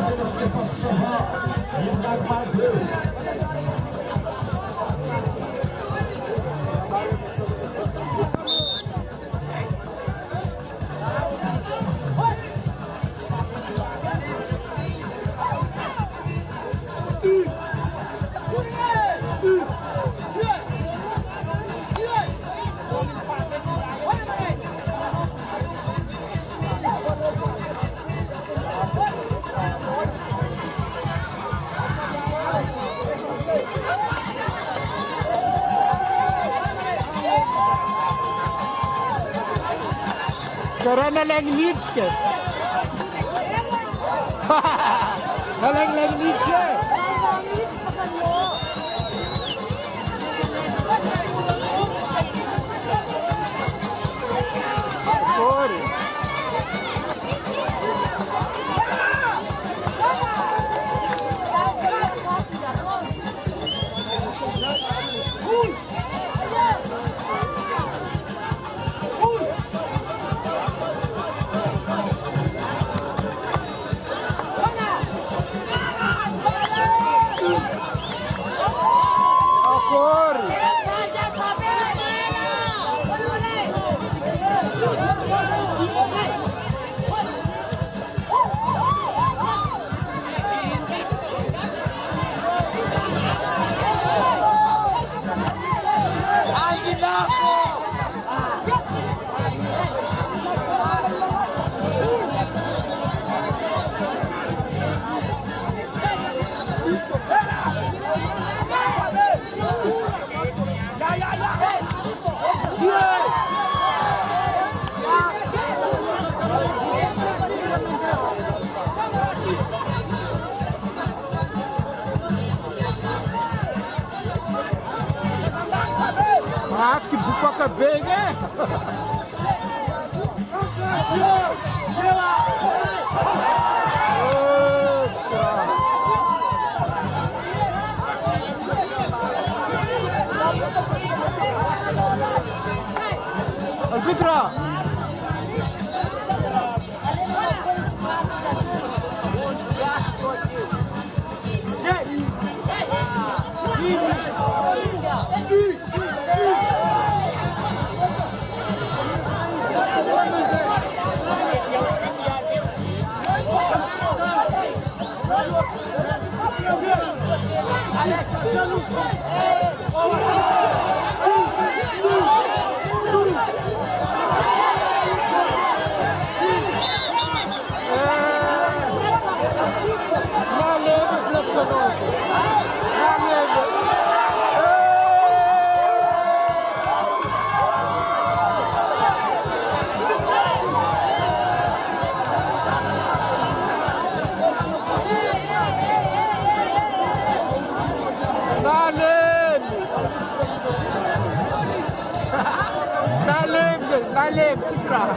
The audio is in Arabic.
Serdecznie potrzeba, jednak ma był. كورونا لانجليزك هل انجليزك também, né? extra.